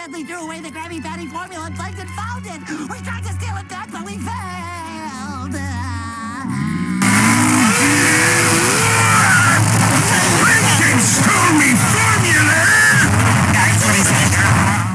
accidentally threw away the Grammy Patty formula.